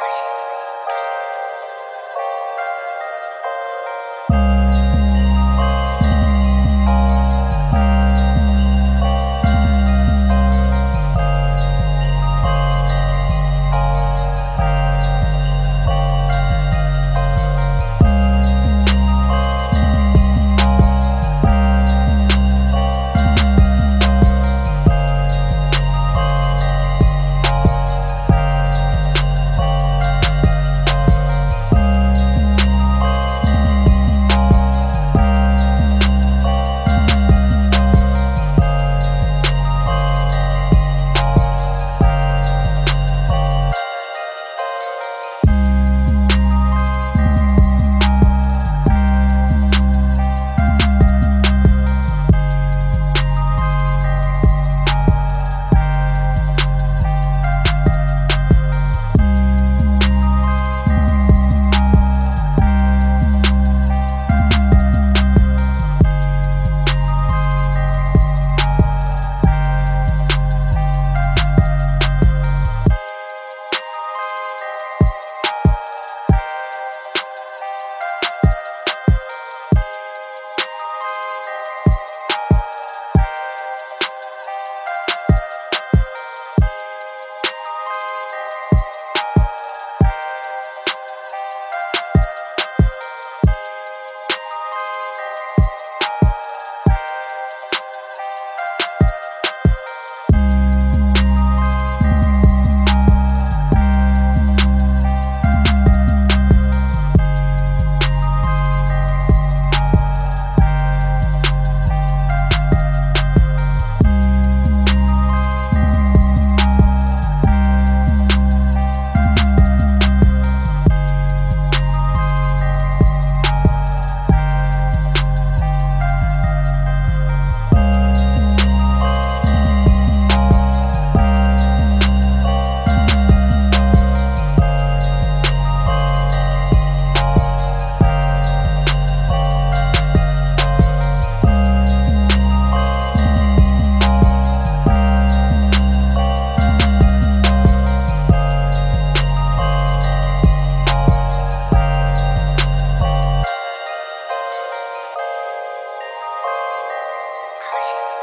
发现 appreciate it.